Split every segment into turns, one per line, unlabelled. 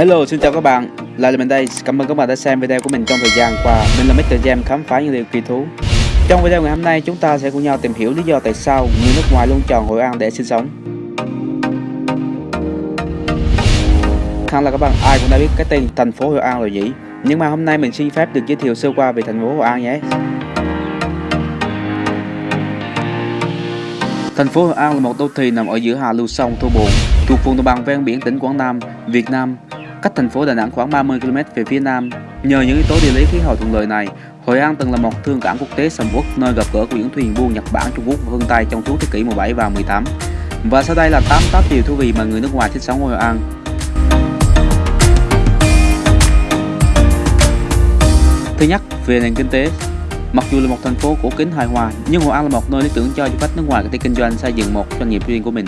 Hello, xin chào các bạn, lại là mình đây. Cảm ơn các bạn đã xem video của mình trong thời gian qua. Mình là Mr. Jam khám phá những điều kỳ thú. Trong video ngày hôm nay, chúng ta sẽ cùng nhau tìm hiểu lý do tại sao người nước ngoài luôn chọn Hội An để sinh sống. Hẳn là các bạn ai cũng đã biết cái tên thành phố Hội An rồi nhỉ. Nhưng mà hôm nay mình xin phép được giới thiệu sơ qua về thành phố Hội An nhé. Thành phố Hội An là một đô thị nằm ở giữa hạ lưu sông Thu Bồn, thuộc vùng đồng bằng ven biển tỉnh Quảng Nam, Việt Nam cách thành phố Đà Nẵng khoảng 30 km về phía nam. Nhờ những yếu tố địa lý khí hậu thuận lợi này, Hội An từng là một thương cảng quốc tế sầm uất nơi gặp gỡ của những thuyền buôn Nhật Bản, Trung Quốc và phương Tây trong suốt thế kỷ 17 và 18. Và sau đây là 8 top điều thú vị mà người nước ngoài thích sống ở Hội An. Thứ nhất, về nền kinh tế. Mặc dù là một thành phố cổ kính hài hòa, nhưng Hội An là một nơi lý tưởng cho du khách nước ngoài có thể kinh doanh xây dựng một doanh nghiệp riêng của mình.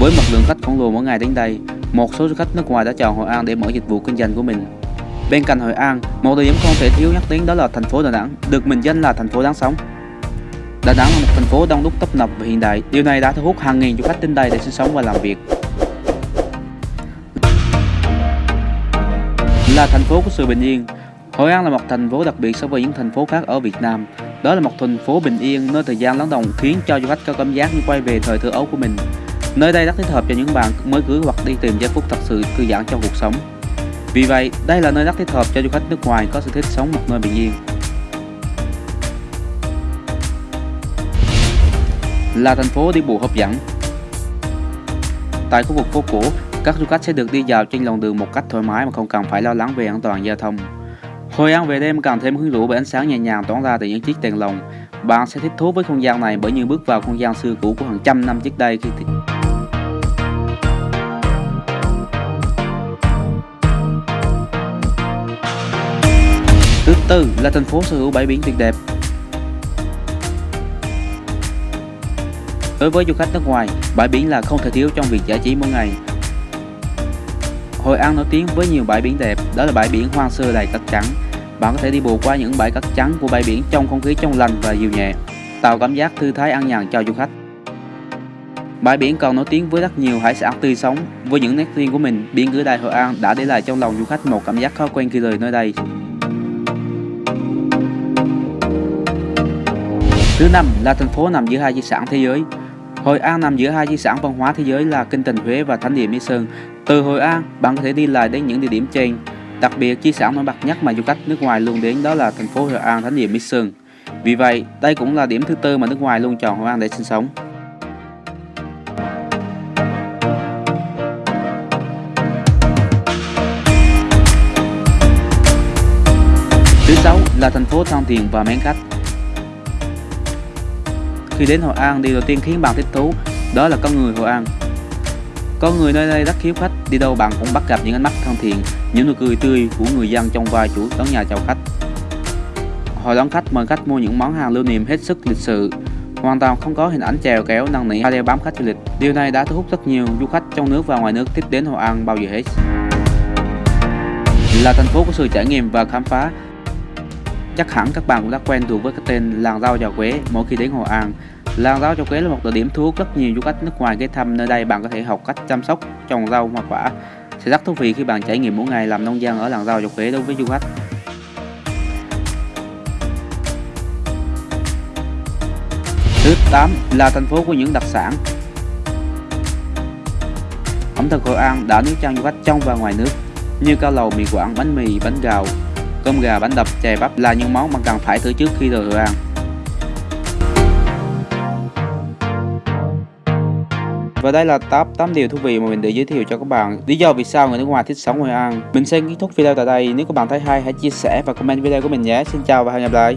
Với mật lượng khách khổng lồ mỗi ngày đến đây, một số du khách nước ngoài đã chọn Hội An để mở dịch vụ kinh doanh của mình. Bên cạnh Hội An, một địa điểm không thể thiếu nhắc đến đó là thành phố Đà Nẵng, được mệnh danh là thành phố đáng sống. Đà Nẵng là một thành phố đông đúc tấp nập và hiện đại. Điều này đã thu hút hàng nghìn du khách đến đây để sinh sống và làm việc. Là thành phố của sự bình yên, Hội An là một thành phố đặc biệt so với những thành phố khác ở Việt Nam. Đó là một thành phố bình yên nơi thời gian lắng động khiến cho du khách có cảm giác như quay về thời thơ ấu của mình. Nơi đây rất thích hợp cho những bạn mới cưới hoặc đi tìm giây phút thật sự thư giãn trong cuộc sống. Vì vậy, đây là nơi rất thích hợp cho du khách nước ngoài có sở thích sống một nơi bình yên. Là thành phố đi bộ hấp dẫn. Tại khu vực phố cổ, các du khách sẽ được đi dạo trên lòng đường một cách thoải mái mà không cần phải lo lắng về an toàn giao thông. hồi ăn về đêm càng thêm hứng rũ bởi ánh sáng nhẹ nhàng tỏa ra từ những chiếc đèn lồng. Bạn sẽ thích thú với không gian này bởi như bước vào không gian xưa cũ của hàng trăm năm trước đây khi Tư là thành phố sở hữu bãi biển tuyệt đẹp. Đối với du khách nước ngoài, bãi biển là không thể thiếu trong việc giải trí mỗi ngày. Hội An nổi tiếng với nhiều bãi biển đẹp, đó là bãi biển hoang sơ đầy cát trắng. Bạn có thể đi bộ qua những bãi cát trắng của bãi biển trong không khí trong lành và dịu nhẹ, tạo cảm giác thư thái an nhàn cho du khách. Bãi biển còn nổi tiếng với rất nhiều hải sản tươi sống. Với những nét riêng của mình, biển cửa đại Hội An đã để lại trong lòng du khách một cảm giác khó quen khi rời nơi đây. Thứ năm là thành phố nằm giữa hai di sản thế giới. Hội An nằm giữa hai di sản văn hóa thế giới là kinh thành Huế và thánh địa Mỹ Sơn. Từ Hội An, bạn có thể đi lại đến những địa điểm trên. Đặc biệt, di sản nổi bật nhất mà du khách nước ngoài luôn đến đó là thành phố Hội An, thánh địa Mỹ Sơn. Vì vậy, đây cũng là điểm thứ tư mà nước ngoài luôn chọn Hội An để sinh sống. Thứ sáu là thành phố thân thiện và mến khách. Khi đến Hội An, điều đầu tiên khiến bạn thích thú đó là con người Hội An. Con người nơi đây rất hiếu khách, đi đâu bạn cũng bắt gặp những ánh mắt thân thiện, những nụ cười tươi của người dân trong vai chủ đón nhà chào khách. Họ đón khách mời khách mua những món hàng lưu niệm hết sức lịch sự, hoàn toàn không có hình ảnh chèo kéo năng nỉ hay đeo bám khách du lịch. Điều này đã thu hút rất nhiều du khách trong nước và ngoài nước thích đến Hội An bao giờ hết. Là thành phố của sự trải nghiệm và khám phá, Chắc hẳn các bạn cũng đã quen thuộc với cái tên làng rau trà quế mỗi khi đến Hội An. Làng rau trà quế là một địa điểm thu hút rất nhiều du khách nước ngoài ghé thăm nơi đây bạn có thể học cách chăm sóc trồng rau hoa quả. Sẽ rất thú vị khi bạn trải nghiệm mỗi ngày làm nông dân ở làng rau trà quế đối với du khách. Thứ 8 là thành phố của những đặc sản. Ẩm thực Hội An đã nuôi chân du khách trong và ngoài nước như cao lầu, mì quảng, bánh mì, bánh gạo, Cơm gà, bánh đập, chè bắp là những món mà cần phải thử trước khi rời Hội An. Và đây là top 8 điều thú vị mà mình để giới thiệu cho các bạn. Lý do vì sao người nước ngoài thích sống Hội An Mình sẽ kết thúc video tại đây. Nếu các bạn thấy hay hãy chia sẻ và comment video của mình nhé. Xin chào và hẹn gặp lại.